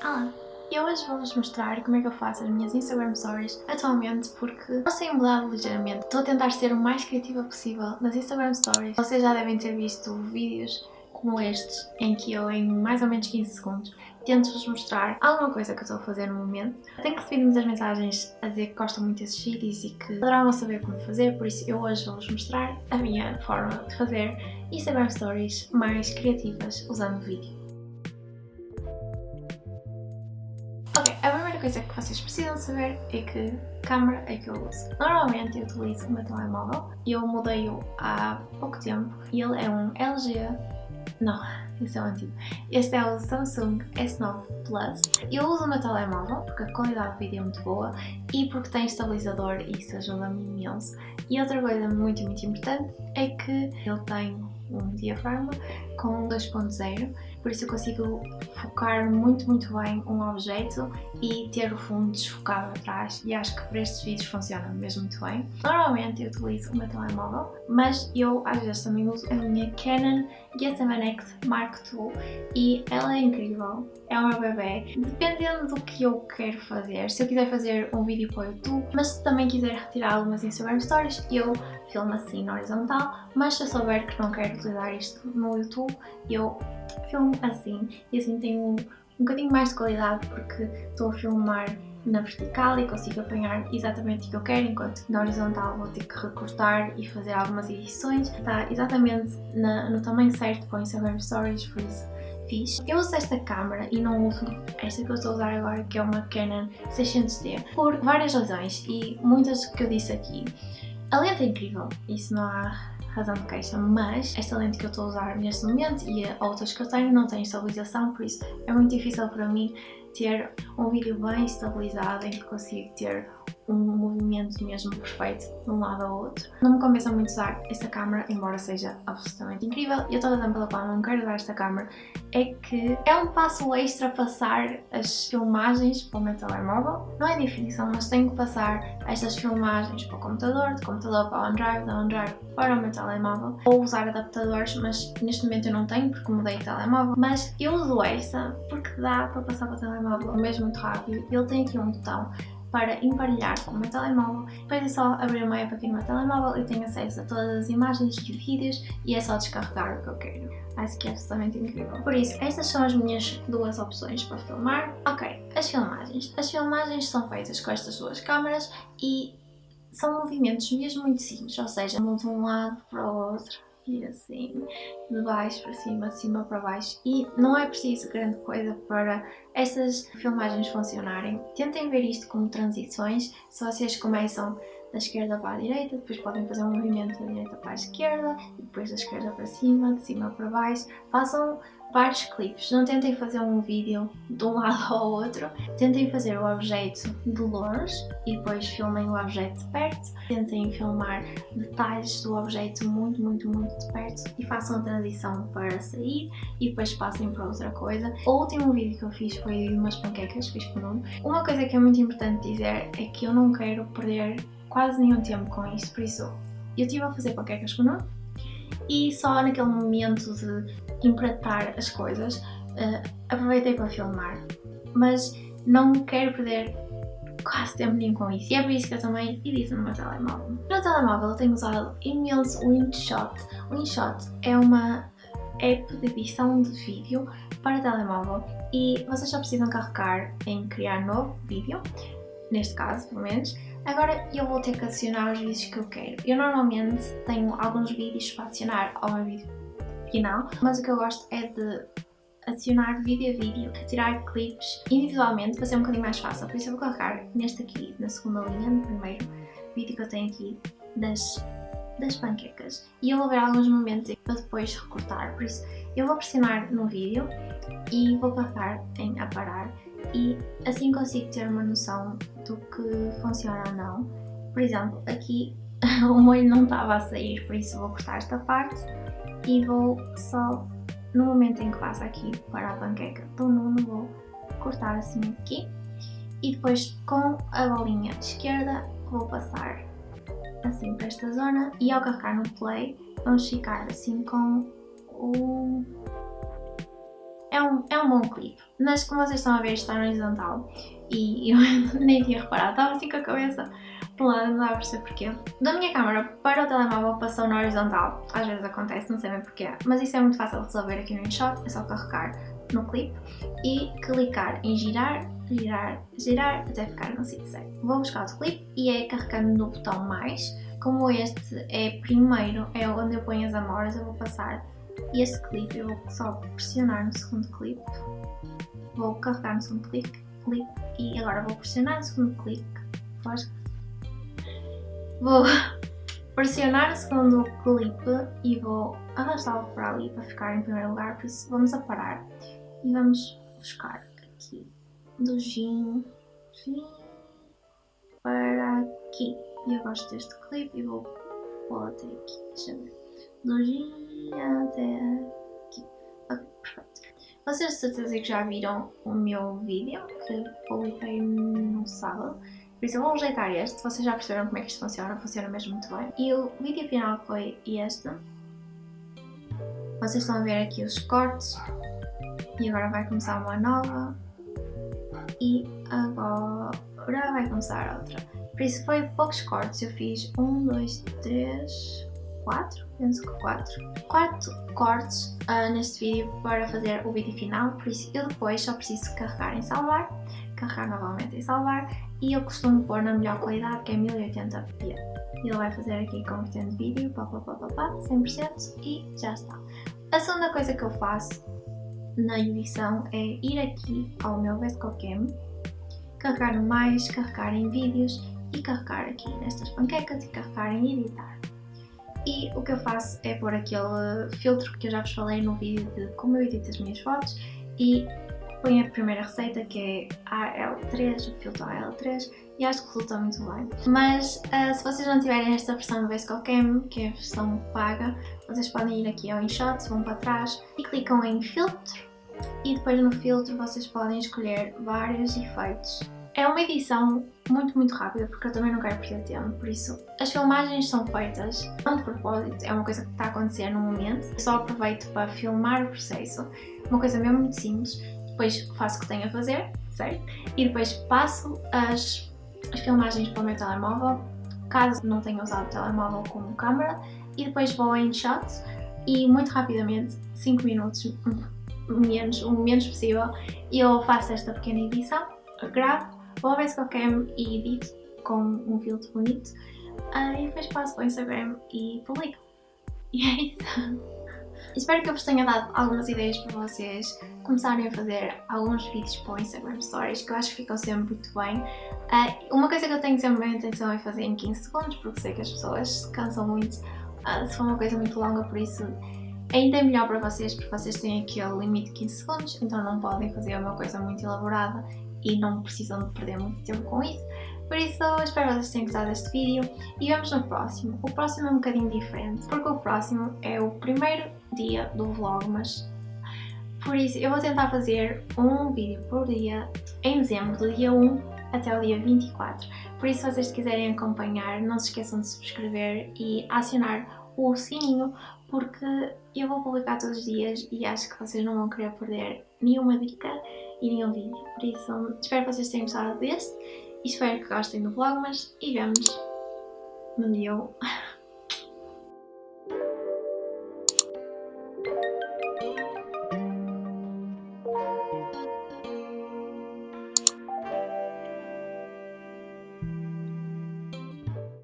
Olá! Eu hoje vou-vos mostrar como é que eu faço as minhas Instagram Stories atualmente porque elas têm mudado ligeiramente. Estou a tentar ser o mais criativa possível nas Instagram Stories. Vocês já devem ter visto vídeos como estes, em que eu em mais ou menos 15 segundos tento-vos mostrar alguma coisa que eu estou a fazer no momento. Tenho recebido muitas mensagens a dizer que gostam muito desses vídeos e que adoravam saber como fazer, por isso eu hoje vou-vos mostrar a minha forma de fazer Instagram Stories mais criativas usando vídeo. Primeira coisa que vocês precisam saber é que câmera é que eu uso. Normalmente eu utilizo o meu telemóvel, eu mudei-o há pouco tempo e ele é um LG... não, esse é o antigo. Este é o Samsung S9 Plus. Eu uso o meu telemóvel porque a qualidade do vídeo é muito boa e porque tem estabilizador e isso ajuda-me imenso. E outra coisa muito, muito importante é que ele tem um diafragma com 2.0 por isso eu consigo focar muito, muito bem um objeto e ter o fundo desfocado atrás e acho que para estes vídeos funciona mesmo muito bem. Normalmente eu utilizo o meu telemóvel, mas eu às vezes também uso a minha Canon G7X Mark II e ela é incrível, é meu bebê. Dependendo do que eu quero fazer, se eu quiser fazer um vídeo para o YouTube, mas se também quiser retirar algumas Instagram Stories, eu filmo assim na horizontal, mas se eu souber que não quero utilizar isto no YouTube, eu filmo assim e assim tenho um, um bocadinho mais de qualidade porque estou a filmar na vertical e consigo apanhar exatamente o que eu quero, enquanto na horizontal vou ter que recortar e fazer algumas edições. Está exatamente na, no tamanho certo para o Instagram Stories, por isso fiz. Eu uso esta câmera e não uso esta que eu estou a usar agora, que é uma Canon 600D, por várias razões e muitas que eu disse aqui. A lente é incrível, isso não há razão de queixa, mas esta lente que eu estou a usar neste momento e outras que eu tenho não têm estabilização, por isso é muito difícil para mim ter um vídeo bem estabilizado em que consigo ter um movimento mesmo perfeito de um lado ao outro. Não me compensa muito usar esta câmera, embora seja absolutamente incrível. E outra razão pela qual não quero usar esta câmera é que é um passo extra passar as filmagens para o meu telemóvel. Não é difícil, mas tenho que passar estas filmagens para o computador, de computador para o OneDrive, da OneDrive para o meu telemóvel. Ou usar adaptadores, mas neste momento eu não tenho porque mudei de telemóvel. Mas eu uso esta porque dá para passar para o telemóvel mesmo muito rápido. Ele tem aqui um botão para emparelhar com o meu telemóvel. Depois é só abrir uma app aqui no meu telemóvel e tenho acesso a todas as imagens e vídeos e é só descarregar o que eu quero. Acho que é absolutamente incrível. Por isso, estas são as minhas duas opções para filmar. Ok, as filmagens. As filmagens são feitas com estas duas câmaras e são movimentos mesmo muito simples, ou seja, de um lado para o outro e assim, de baixo para cima, de cima para baixo e não é preciso grande coisa para estas filmagens funcionarem. Tentem ver isto como transições, se vocês começam da esquerda para a direita, depois podem fazer um movimento da direita para a esquerda, depois da esquerda para cima, de cima para baixo. Façam vários clipes, não tentem fazer um vídeo de um lado ao outro, tentem fazer o objeto de longe e depois filmem o objeto de perto, tentem filmar detalhes do objeto muito, muito, muito de perto e façam a transição para sair e depois passem para outra coisa. O último vídeo que eu fiz foi de umas panquecas, fiz com o. Uma coisa que é muito importante dizer é que eu não quero perder quase nenhum tempo com isto, por isso eu estive a fazer panquecas com o Nuno e só naquele momento de empratar as coisas uh, aproveitei para filmar, mas não quero perder quase tempo nenhum com isso e é por isso que eu também edito no meu telemóvel. No telemóvel eu tenho usado imenso o InShot. O InShot é uma app de edição de vídeo para telemóvel e vocês só precisam carregar em criar novo vídeo, neste caso pelo menos, Agora eu vou ter que adicionar os vídeos que eu quero. Eu normalmente tenho alguns vídeos para adicionar ao meu vídeo final, mas o que eu gosto é de adicionar vídeo a vídeo, tirar clipes individualmente para ser um bocadinho mais fácil. Por isso eu vou colocar neste aqui, na segunda linha, no primeiro vídeo que eu tenho aqui das, das panquecas. E eu vou ver alguns momentos para depois recortar, por isso eu vou pressionar no vídeo e vou clicar em aparar e assim consigo ter uma noção do que funciona ou não. Por exemplo, aqui o molho não estava a sair, por isso vou cortar esta parte e vou só, no momento em que passa aqui para a panqueca do Nuno, vou cortar assim aqui e depois com a bolinha esquerda vou passar assim para esta zona e ao carregar no play vamos ficar assim com o é um, é um bom clipe. Mas como vocês estão a ver está horizontal e eu nem tinha reparado, estava assim com a cabeça lado, não dá a perceber porquê. Da minha câmera para o telemóvel passou na horizontal, às vezes acontece, não sei bem porquê, mas isso é muito fácil de resolver aqui no InShot, é só carregar no clipe e clicar em girar, girar, girar até ficar no sítio certo. Vou buscar o clipe e é carregando no botão mais, como este é primeiro, é onde eu ponho as amoras, eu vou passar este clipe, eu vou só pressionar no segundo clipe, vou carregar no segundo clipe e agora vou pressionar no segundo clipe, vou pressionar o segundo clipe e vou arrastá-lo para ali para ficar em primeiro lugar, por isso vamos a parar e vamos buscar aqui do gin para aqui. E eu gosto deste clipe e vou pôr até aqui, deixa eu ver. Do gin Vocês de certeza que já viram o meu vídeo que publiquei no sábado. Por isso eu vou rejeitar este, vocês já perceberam como é que isto funciona, funciona mesmo muito bem. E o vídeo final foi este. Vocês estão a ver aqui os cortes. E agora vai começar uma nova. E agora vai começar outra. Por isso foi poucos cortes, eu fiz um, dois, três, quatro, penso que quatro. Quatro cortes uh, neste vídeo para fazer o vídeo final, por isso eu depois só preciso carregar em salvar, carregar novamente em salvar e eu costumo pôr na melhor qualidade que é 1080p. Ele vai fazer aqui convertendo vídeo, pá, pá, pá, pá, pá, 100% e já está. A segunda coisa que eu faço na edição é ir aqui ao meu Vescocam, carregar mais, carregar em vídeos e carregar aqui nestas panquecas e carregar em editar. E o que eu faço é pôr aquele filtro que eu já vos falei no vídeo de como eu edito as minhas fotos e ponho a primeira receita que é AL3, o filtro AL3 e acho que resulta muito bem. Mas uh, se vocês não tiverem esta versão do Vescocam, que é a versão paga, vocês podem ir aqui ao InShots, vão para trás e clicam em filtro e depois no filtro vocês podem escolher vários efeitos. É uma edição muito, muito rápida porque eu também não quero perder tempo, por isso as filmagens são feitas não de propósito, é uma coisa que está a acontecer no momento. Eu só aproveito para filmar o processo, uma coisa mesmo muito simples, depois faço o que tenho a fazer, certo? E depois passo as, as filmagens para o meu telemóvel, caso não tenha usado o telemóvel como câmera, e depois vou em shots e muito rapidamente, 5 minutos, menos, o menos possível, eu faço esta pequena edição, gravo, vou ver se eu quero e edito com um filtro bonito uh, e depois passo para o Instagram e publico. E é isso. Espero que eu vos tenha dado algumas ideias para vocês começarem a fazer alguns vídeos para o Instagram Stories, que eu acho que ficam sempre muito bem. Uh, uma coisa que eu tenho sempre a intenção é fazer em 15 segundos, porque sei que as pessoas se cansam muito uh, se for uma coisa muito longa, por isso ainda é melhor para vocês, porque vocês têm aquele limite de 15 segundos, então não podem fazer uma coisa muito elaborada e não precisam de perder muito tempo com isso. Por isso, espero que vocês tenham gostado deste vídeo e vemos no próximo. O próximo é um bocadinho diferente, porque o próximo é o primeiro dia do vlog, mas por isso eu vou tentar fazer um vídeo por dia em dezembro, do dia 1 até o dia 24. Por isso, se vocês quiserem acompanhar, não se esqueçam de subscrever e acionar o sininho, porque eu vou publicar todos os dias e acho que vocês não vão querer perder nenhuma dica nenhum vídeo. Por isso, espero que vocês tenham gostado deste e espero que gostem do Vlogmas e vemos no dia 1.